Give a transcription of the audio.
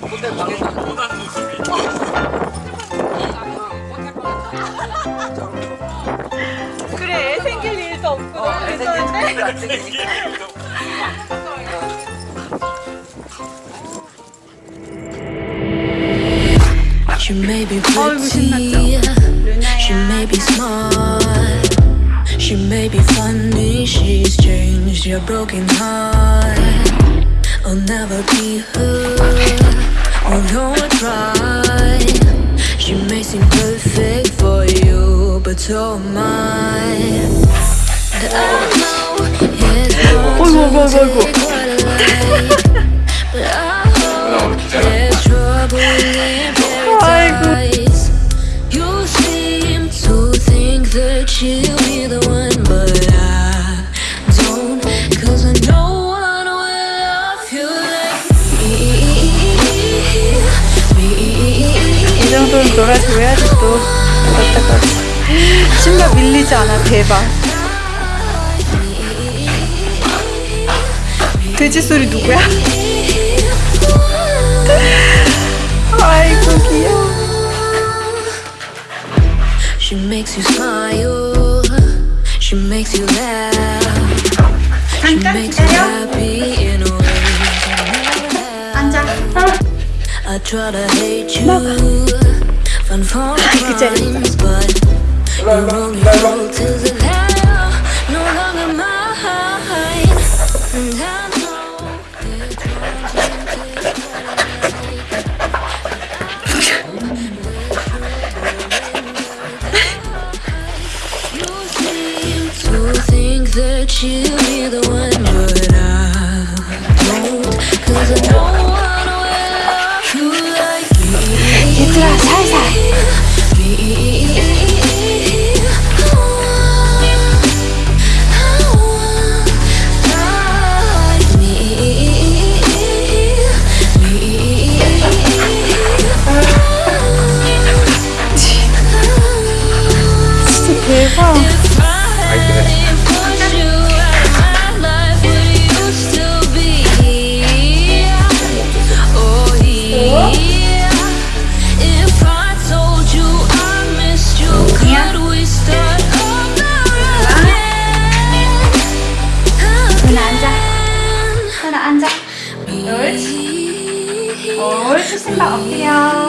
호텔 방에서 원하는 모습이 그래 애 생길 일도 없고 어, 너무 애 괜찮은데? 생길 안 생기니까. She may be 아이고, pretty, 신났죠? she may be smart, she may be funny, she's changed your broken heart. I'll never be her Or nor try She may seem perfect for you But so am I And I know it's hard to take what I like But I hope there's trouble in paradise. You seem to think that she'll be the one But I 놀아줘야지 또 그렇다가 신발 밀리지 않아 대박 돼지 소리 누구야? 아이고 귀여워 She makes you smile. She makes you laugh. She makes you happy in a way you never have. I try to hate you, I could tell you think that you'll the one, but I don't, I don't wanna love you like me. 해주신 바 없고요.